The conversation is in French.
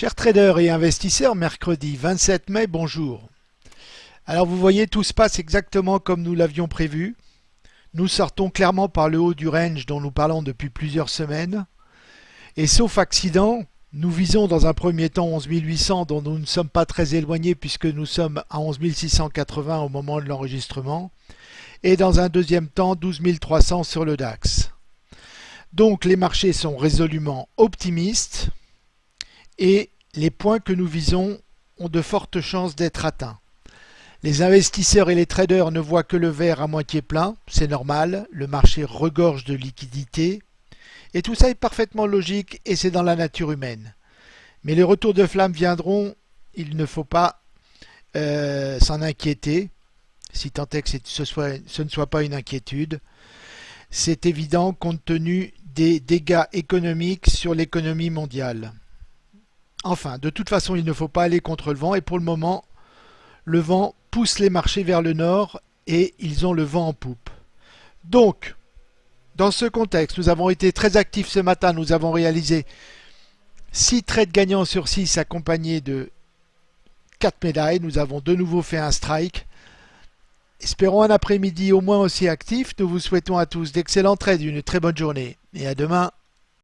Chers traders et investisseurs, mercredi 27 mai, bonjour. Alors vous voyez, tout se passe exactement comme nous l'avions prévu. Nous sortons clairement par le haut du range dont nous parlons depuis plusieurs semaines. Et sauf accident, nous visons dans un premier temps 11 800 dont nous ne sommes pas très éloignés puisque nous sommes à 11 680 au moment de l'enregistrement. Et dans un deuxième temps 12 300 sur le DAX. Donc les marchés sont résolument optimistes et les points que nous visons ont de fortes chances d'être atteints. Les investisseurs et les traders ne voient que le verre à moitié plein, c'est normal, le marché regorge de liquidités, et tout ça est parfaitement logique et c'est dans la nature humaine. Mais les retours de flamme viendront, il ne faut pas euh, s'en inquiéter, si tant est que ce, ne soit pas une inquiétude. C'est évident compte tenu des dégâts économiques sur l'économie mondiale. Enfin, de toute façon, il ne faut pas aller contre le vent et pour le moment, le vent pousse les marchés vers le nord et ils ont le vent en poupe. Donc, dans ce contexte, nous avons été très actifs ce matin, nous avons réalisé 6 trades gagnants sur 6 accompagnés de 4 médailles. Nous avons de nouveau fait un strike. Espérons un après-midi au moins aussi actif. Nous vous souhaitons à tous d'excellents trades, une très bonne journée et à demain.